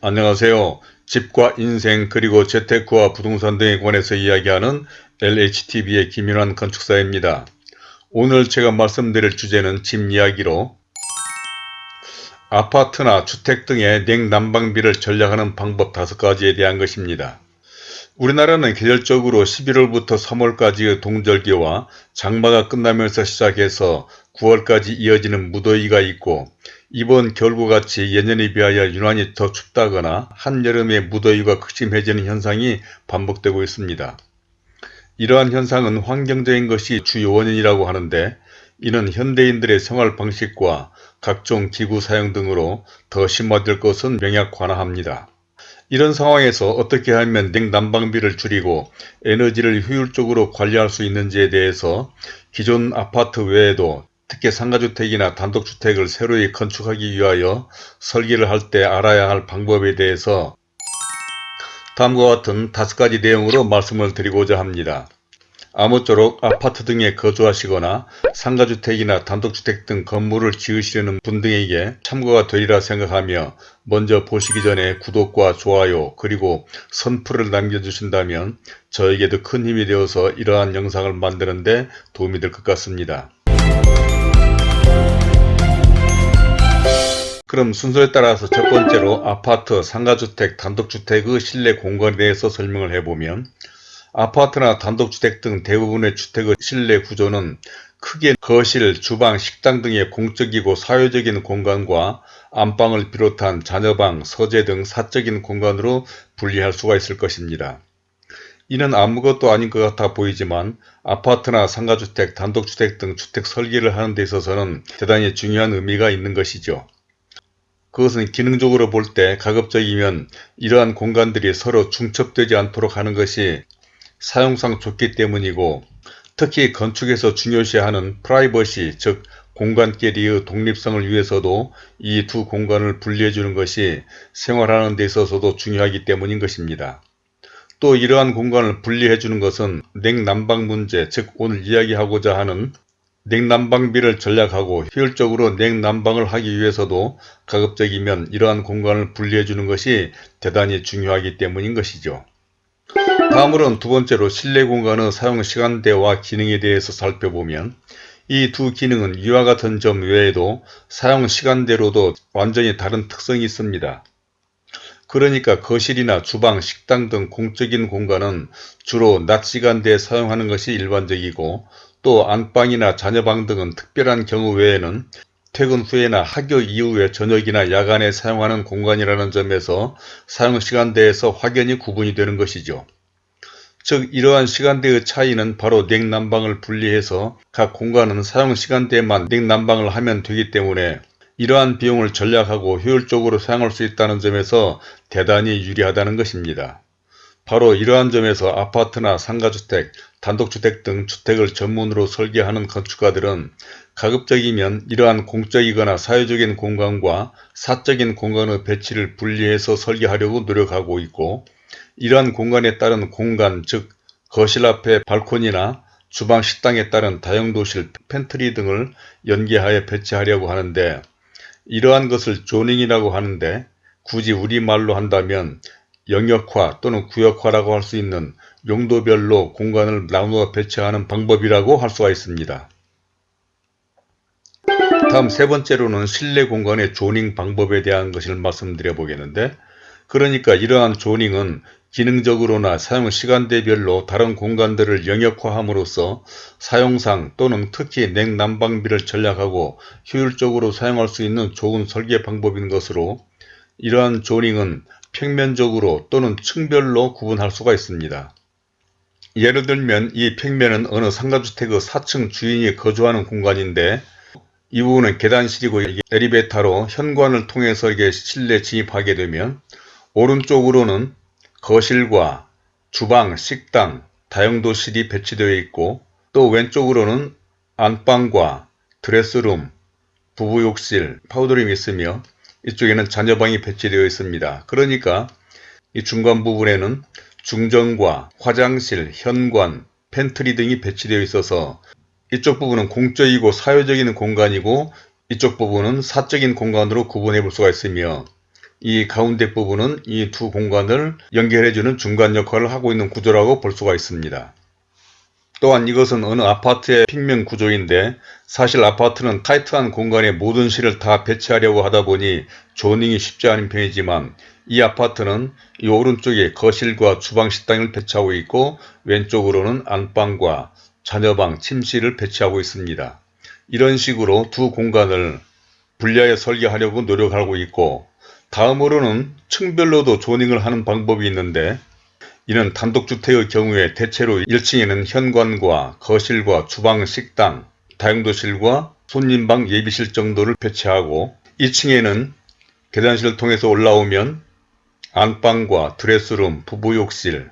안녕하세요. 집과 인생 그리고 재테크와 부동산 등에 관해서 이야기하는 LHTV의 김윤환 건축사입니다. 오늘 제가 말씀드릴 주제는 집 이야기로 아파트나 주택 등의 냉난방비를 절약하는 방법 5가지에 대한 것입니다. 우리나라는 계절적으로 11월부터 3월까지의 동절기와 장마가 끝나면서 시작해서 9월까지 이어지는 무더위가 있고 이번 겨울과 같이 예년에 비하여 유난히 더 춥다거나 한여름에 무더위가 극심해지는 현상이 반복되고 있습니다. 이러한 현상은 환경적인 것이 주요 원인이라고 하는데 이는 현대인들의 생활 방식과 각종 기구 사용 등으로 더 심화될 것은 명약관화합니다. 이런 상황에서 어떻게 하면 냉난방비를 줄이고 에너지를 효율적으로 관리할 수 있는지에 대해서 기존 아파트 외에도 특히 상가주택이나 단독주택을 새로이 건축하기 위하여 설계를 할 때 알아야 할 방법에 대해서 다음과 같은 다섯 가지 내용으로 말씀을 드리고자 합니다. 아무쪼록 아파트 등에 거주하시거나 상가주택이나 단독주택 등 건물을 지으시려는 분 등에게 참고가 되리라 생각하며 먼저 보시기 전에 구독과 좋아요 그리고 선풀을 남겨주신다면 저에게도 큰 힘이 되어서 이러한 영상을 만드는 데 도움이 될 것 같습니다. 그럼 순서에 따라서 첫 번째로 아파트, 상가주택, 단독주택의 실내 공간에 대해서 설명을 해보면 아파트나 단독주택 등 대부분의 주택의 실내 구조는 크게 거실, 주방, 식당 등의 공적이고 사회적인 공간과 안방을 비롯한 자녀방, 서재 등 사적인 공간으로 분리할 수가 있을 것입니다. 이는 아무것도 아닌 것 같아 보이지만 아파트나 상가주택, 단독주택 등 주택 설계를 하는 데 있어서는 대단히 중요한 의미가 있는 것이죠. 그것은 기능적으로 볼 때 가급적이면 이러한 공간들이 서로 중첩되지 않도록 하는 것이 사용상 좋기 때문이고 특히 건축에서 중요시하는 프라이버시 즉 공간끼리의 독립성을 위해서도 이 두 공간을 분리해 주는 것이 생활하는 데 있어서도 중요하기 때문인 것입니다. 또 이러한 공간을 분리해 주는 것은 냉난방 문제 즉 오늘 이야기하고자 하는 냉난방비를 전략하고 효율적으로 냉난방을 하기 위해서도 가급적이면 이러한 공간을 분리해 주는 것이 대단히 중요하기 때문인 것이죠. 다음으로는 두 번째로 실내 공간의 사용 시간대와 기능에 대해서 살펴보면 이 두 기능은 이와 같은 점 외에도 사용 시간대로도 완전히 다른 특성이 있습니다. 그러니까 거실이나 주방, 식당 등 공적인 공간은 주로 낮 시간대에 사용하는 것이 일반적이고 또 안방이나 자녀방 등은 특별한 경우 외에는 퇴근 후에나 학교 이후에 저녁이나 야간에 사용하는 공간이라는 점에서 사용시간대에서 확연히 구분이 되는 것이죠. 즉 이러한 시간대의 차이는 바로 냉난방을 분리해서 각 공간은 사용시간대에만 냉난방을 하면 되기 때문에 이러한 비용을 전략하고 효율적으로 사용할 수 있다는 점에서 대단히 유리하다는 것입니다. 바로 이러한 점에서 아파트나 상가주택, 단독주택 등 주택을 전문으로 설계하는 건축가들은 가급적이면 이러한 공적이거나 사회적인 공간과 사적인 공간의 배치를 분리해서 설계하려고 노력하고 있고 이러한 공간에 따른 공간 즉 거실 앞에 발코니나 주방 식당에 따른 다용도실 팬트리 등을 연계하여 배치하려고 하는데 이러한 것을 zoning이라고 하는데 굳이 우리말로 한다면 영역화 또는 구역화라고 할 수 있는 용도별로 공간을 나누어 배치하는 방법이라고 할 수가 있습니다. 다음 세 번째로는 실내 공간의 zoning 방법에 대한 것을 말씀드려 보겠는데 그러니까 이러한 조닝은 기능적으로나 사용 시간대별로 다른 공간들을 영역화함으로써 사용상 또는 특히 냉난방비를 전략하고 효율적으로 사용할 수 있는 좋은 설계 방법인 것으로 이러한 조닝은 평면적으로 또는 층별로 구분할 수가 있습니다. 예를 들면 이 평면은 어느 상가주택의 4층 주인이 거주하는 공간인데 이 부분은 계단실이고 에리베이터로 현관을 통해서 이게 실내 진입하게 되면 오른쪽으로는 거실과 주방, 식당, 다용도실이 배치되어 있고 또 왼쪽으로는 안방과 dress room, 부부욕실, powder room이 있으며 이쪽에는 자녀방이 배치되어 있습니다. 그러니까 이 중간 부분에는 중정과 화장실, 현관, 팬트리 등이 배치되어 있어서 이쪽 부분은 공적이고 사회적인 공간이고 이쪽 부분은 사적인 공간으로 구분해 볼 수가 있으며 이 가운데 부분은 이 두 공간을 연결해주는 중간 역할을 하고 있는 구조라고 볼 수가 있습니다. 또한 이것은 어느 아파트의平면 구조인데 사실 아파트는 타이트한 공간에 모든 실을 다 배치하려고 하다 보니 조닝이 쉽지 않은 편이지만 이 아파트는 이 오른쪽에 거실과 주방 식당을 배치하고 있고 왼쪽으로는 안방과 자녀방, 침실을 배치하고 있습니다. 이런 식으로 두 공간을 분리하여 설계하려고 노력하고 있고 다음으로는 층별로도 조닝을 하는 방법이 있는데 이는 단독주택의 경우에 대체로 1층에는 현관과 거실과 주방, 식당, 다용도실과 손님방 예비실 정도를 배치하고 2층에는 계단실을 통해서 올라오면 안방과 드레스룸, 부부욕실,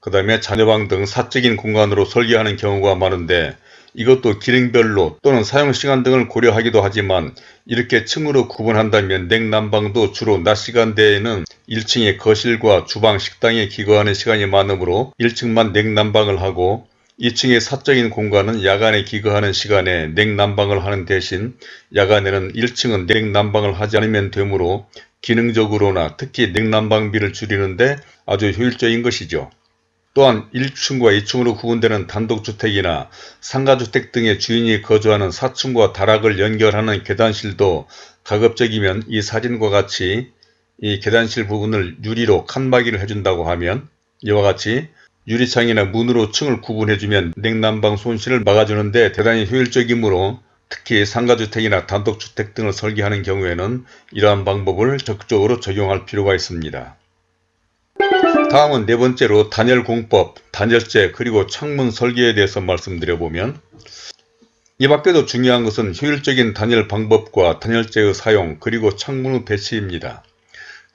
그 다음에 자녀방 등 사적인 공간으로 설계하는 경우가 많은데 이것도 기능별로 또는 사용시간 등을 고려하기도 하지만 이렇게 층으로 구분한다면 냉난방도 주로 낮 시간대에는 1층의 거실과 주방, 식당에 기거하는 시간이 많으므로 1층만 냉난방을 하고 2층의 사적인 공간은 야간에 기거하는 시간에 냉난방을 하는 대신 야간에는 1층은 냉난방을 하지 않으면 되므로 기능적으로나 특히 냉난방비를 줄이는데 아주 효율적인 것이죠. 또한 1층과 2층으로 구분되는 단독주택이나 상가주택 등의 주인이 거주하는 4층과 다락을 연결하는 계단실도 가급적이면 이 사진과 같이 이 계단실 부분을 유리로 칸막이를 해준다고 하면 이와 같이 유리창이나 문으로 층을 구분해주면 냉난방 손실을 막아주는데 대단히 효율적이므로 특히 상가주택이나 단독주택 등을 설계하는 경우에는 이러한 방법을 적극적으로 적용할 필요가 있습니다. 다음은 네 번째로 단열 공법, 단열재 그리고 창문 설계에 대해서 말씀드려보면 이 밖에도 중요한 것은 효율적인 단열 방법과 단열재의 사용 그리고 창문의 배치입니다.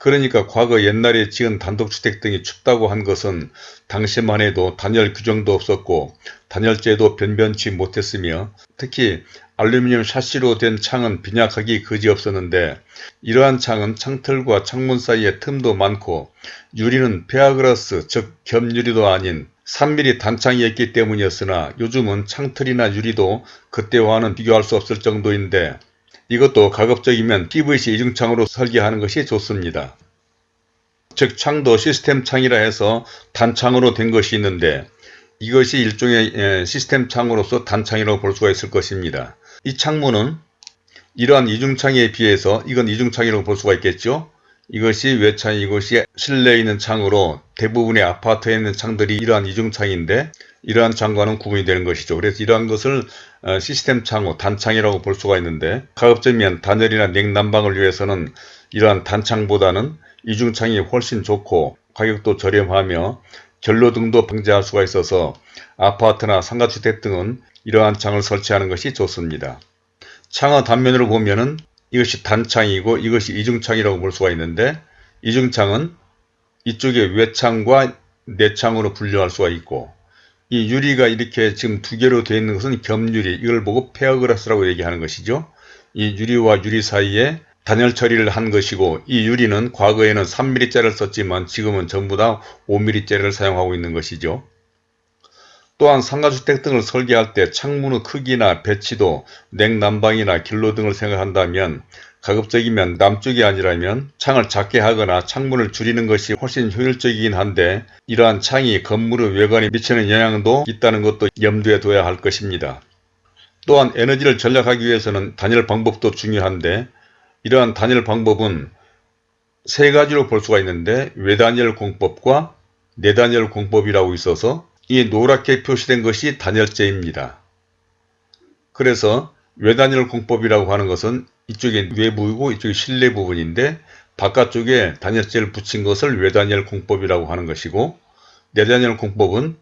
그러니까 과거 옛날에 지은 단독주택 등이 춥다고 한 것은 당시만 해도 단열 규정도 없었고 단열재도 변변치 못했으며 특히 알루미늄 샤시로 된 창은 빈약하기 그지없었는데 이러한 창은 창틀과 창문 사이에 틈도 많고 유리는 pair glass 즉 겹유리도 아닌 3mm 단창이었기 때문이었으나 요즘은 창틀이나 유리도 그때와는 비교할 수 없을 정도인데 이것도 가급적이면 PVC 이중창으로 설계하는 것이 좋습니다. 즉 창도 시스템 창이라 해서 단창으로 된 것이 있는데 이것이 일종의 시스템 창으로서 단창이라고 볼 수가 있을 것입니다. 이 창문은 이러한 이중창에 비해서 이건 이중창이라고 볼 수가 있겠죠. 이것이 외창, 이것이 실내에 있는 창으로 대부분의 아파트에 있는 창들이 이러한 이중창인데 이러한 창과는 구분이 되는 것이죠. 그래서 이러한 것을 어, 시스템 창호, 단창이라고 볼 수가 있는데 가급적이면 단열이나 냉난방을 위해서는 이러한 단창보다는 이중창이 훨씬 좋고 가격도 저렴하며 결로 등도 방지할 수가 있어서 아파트나 상가주택 등은 이러한 창을 설치하는 것이 좋습니다. 창의 단면으로 보면은 이것이 단창이고 이것이 이중창이라고 볼 수가 있는데 이중창은 이쪽에 외창과 내창으로 분류할 수가 있고 이 유리가 이렇게 지금 두 개로 되어 있는 것은 겹유리 이걸 보고 pair glass라고 얘기하는 것이죠. 이 유리와 유리 사이에 단열 처리를 한 것이고 이 유리는 과거에는 3mm짜리를 썼지만 지금은 전부 다 5mm짜리를 사용하고 있는 것이죠. 또한 상가주택 등을 설계할 때 창문의 크기나 배치도 냉난방이나 길로 등을 생각한다면 가급적이면 남쪽이 아니라면 창을 작게 하거나 창문을 줄이는 것이 훨씬 효율적이긴 한데 이러한 창이 건물의 외관에 미치는 영향도 있다는 것도 염두에 둬야 할 것입니다. 또한 에너지를 절약하기 위해서는 단열 방법도 중요한데 이러한 단열 방법은 세 가지로 볼 수가 있는데 외단열 공법과 내단열 공법이라고 있어서 이 노랗게 표시된 것이 단열재입니다. 그래서 외단열 공법이라고 하는 것은 이쪽이 외부이고 이쪽이 실내 부분인데 바깥쪽에 단열재를 붙인 것을 외단열 공법이라고 하는 것이고 내단열 공법은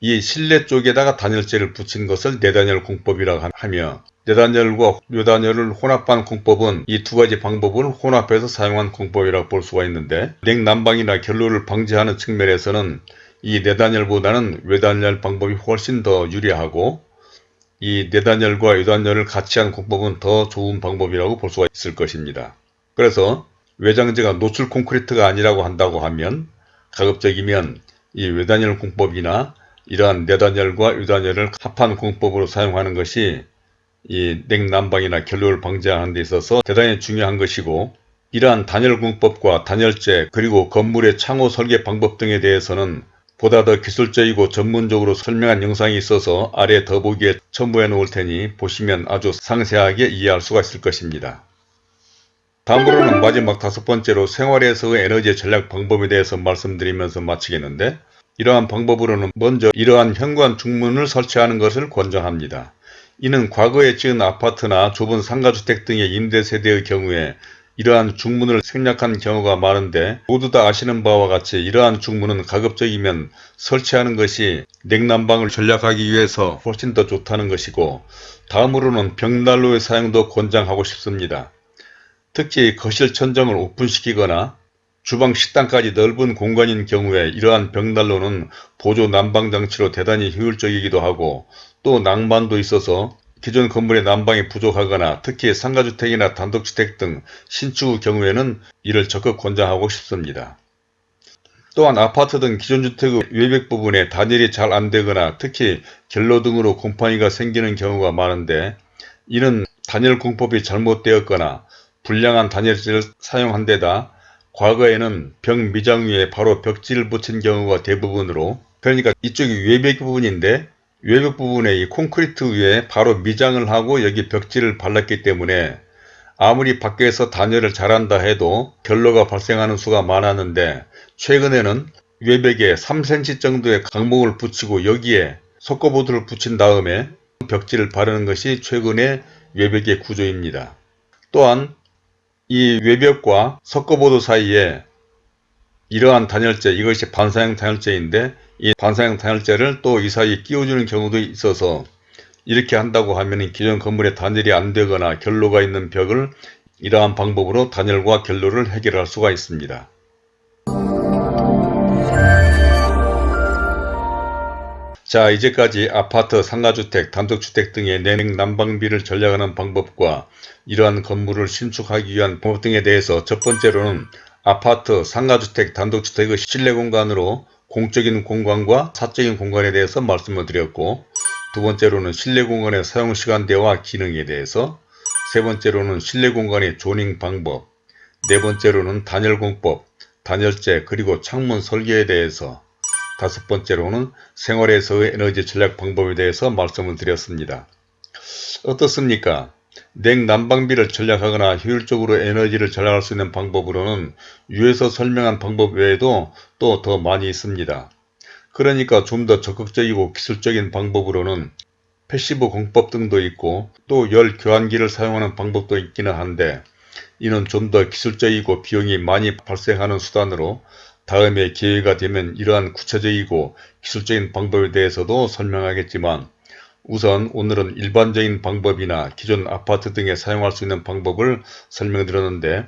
이 실내 쪽에다가 단열재를 붙인 것을 내단열 공법이라고 하며 내단열과 외단열을 혼합한 공법은 이 두 가지 방법을 혼합해서 사용한 공법이라고 볼 수가 있는데 냉난방이나 결로를 방지하는 측면에서는 이 내단열보다는 외단열 방법이 훨씬 더 유리하고 이 내단열과 외단열을 같이 한 공법은 더 좋은 방법이라고 볼 수가 있을 것입니다. 그래서 외장재가 노출 콘크리트가 아니라고 한다고 하면 가급적이면 이 외단열 공법이나 이러한 내단열과 외단열을 합한 공법으로 사용하는 것이 이 냉난방이나 결로를 방지하는 데 있어서 대단히 중요한 것이고 이러한 단열공법과 단열재 그리고 건물의 창호 설계 방법 등에 대해서는 보다 더 기술적이고 전문적으로 설명한 영상이 있어서 아래 더보기에 첨부해 놓을 테니 보시면 아주 상세하게 이해할 수가 있을 것입니다. 다음으로는 마지막 다섯 번째로 생활에서의 에너지 전략 방법에 대해서 말씀드리면서 마치겠는데 이러한 방법으로는 먼저 이러한 현관 중문을 설치하는 것을 권장합니다. 이는 과거에 지은 아파트나 좁은 상가주택 등의 임대세대의 경우에 이러한 중문을 생략한 경우가 많은데 모두 다 아시는 바와 같이 이러한 중문은 가급적이면 설치하는 것이 냉난방을 전략하기 위해서 훨씬 더 좋다는 것이고 다음으로는 벽난로의 사용도 권장하고 싶습니다. 특히 거실 천정을 오픈시키거나 주방 식당까지 넓은 공간인 경우에 이러한 벽난로는 보조 난방장치로 대단히 효율적이기도 하고 또 낭만도 있어서 기존 건물의 난방이 부족하거나 특히 상가주택이나 단독주택 등 신축 경우에는 이를 적극 권장하고 싶습니다. 또한 아파트 등 기존 주택의 외벽 부분에 단열이 잘 안되거나 특히 결로 등으로 곰팡이가 생기는 경우가 많은데 이는 단열 공법이 잘못되었거나 불량한 단열재를 사용한 데다 과거에는 벽 미장 위에 바로 벽지를 붙인 경우가 대부분으로 그러니까 이쪽이 외벽 부분인데 외벽 부분에 이 콘크리트 위에 바로 미장을 하고 여기 벽지를 발랐기 때문에 아무리 밖에서 단열을 잘한다 해도 결로가 발생하는 수가 많았는데 최근에는 외벽에 3cm 정도의 강목을 붙이고 여기에 석고보드를 붙인 다음에 벽지를 바르는 것이 최근의 외벽의 구조입니다. 또한 이 외벽과 석고보드 사이에 이러한 단열재 이것이 반사형 단열재인데 이 반사형 단열재를 또 이 사이에 끼워주는 경우도 있어서 이렇게 한다고 하면 기존 건물에 단열이 안 되거나 결로가 있는 벽을 이러한 방법으로 단열과 결로를 해결할 수가 있습니다. 자 이제까지 아파트, 상가주택, 단독주택 등의 냉난방비를 전략하는 방법과 이러한 건물을 신축하기 위한 방법 등에 대해서 첫 번째로는 아파트, 상가주택, 단독주택의 실내 공간으로 공적인 공간과 사적인 공간에 대해서 말씀을 드렸고 두 번째로는 실내 공간의 사용 시간대와 기능에 대해서 세 번째로는 실내 공간의 조닝 방법 네 번째로는 단열 공법, 단열재 그리고 창문 설계에 대해서 다섯 번째로는 생활에서의 에너지 전략 방법에 대해서 말씀을 드렸습니다. 어떻습니까? 냉난방비를 전략하거나 효율적으로 에너지를 절약할 수 있는 방법으로는 위에서 설명한 방법 외에도 또 더 많이 있습니다. 그러니까 좀 더 적극적이고 기술적인 방법으로는 passive 공법 등도 있고 또 열 교환기를 사용하는 방법도 있기는 한데 이는 좀 더 기술적이고 비용이 많이 발생하는 수단으로 다음에 기회가 되면 이러한 구체적이고 기술적인 방법에 대해서도 설명하겠지만 우선 오늘은 일반적인 방법이나 기존 아파트 등에 사용할 수 있는 방법을 설명드렸는데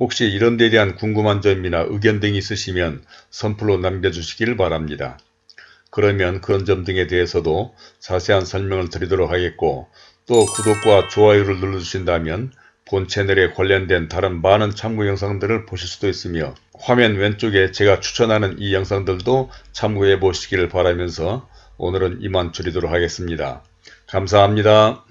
혹시 이런 데 대한 궁금한 점이나 의견 등이 있으시면 선플로 남겨주시길 바랍니다. 그러면 그런 점 등에 대해서도 자세한 설명을 드리도록 하겠고 또 구독과 좋아요를 눌러주신다면 본 채널에 관련된 다른 많은 참고 영상들을 보실 수도 있으며 화면 왼쪽에 제가 추천하는 이 영상들도 참고해 보시기를 바라면서 오늘은 이만 줄이도록 하겠습니다. 감사합니다.